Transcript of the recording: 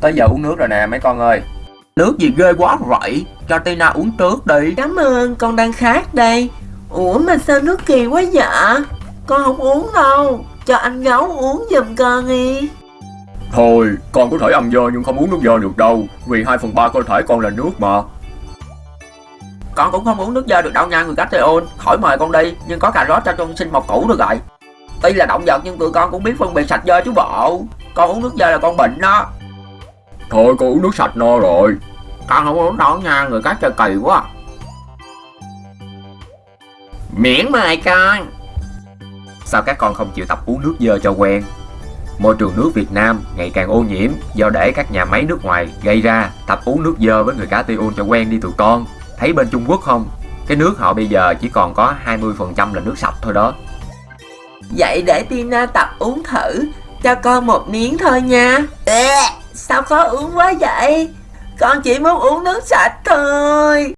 Tới giờ uống nước rồi nè mấy con ơi. Nước gì ghê quá vậy? Cho Tina uống trước đi. Cảm ơn, con đang khát đây. Ủa mà sao nước kỳ quá dạ? Con không uống đâu. Cho anh gấu uống giùm con đi. Thôi con có thể ăn dơ nhưng không uống nước dơ được đâu. Vì 2 phần 3 cơ thể con là nước mà. Con cũng không uống nước dơ được đâu nha người cách ôn. Khỏi mời con đi Nhưng có cà rốt cho trong sinh mọc cũ được rồi Tuy là động vật nhưng tụi con cũng biết phân biệt sạch dơ chứ bộ. Con uống nước dơ là con bệnh đó Thôi con uống nước sạch no rồi Con không uống đâu nha, người cá chơi kỳ quá à. Miễn mời con Sao các con không chịu tập uống nước dơ cho quen Môi trường nước Việt Nam ngày càng ô nhiễm do để các nhà máy nước ngoài gây ra. Tập uống nước dơ với người cá tiêu cho quen đi tụi con. Thấy bên Trung Quốc không? Cái nước họ bây giờ chỉ còn có 20% là nước sạch thôi đó. Vậy để Tina tập uống thử. Cho con một miếng thôi nha. Sao khó uống quá vậy? Con chỉ muốn uống nước sạch thôi.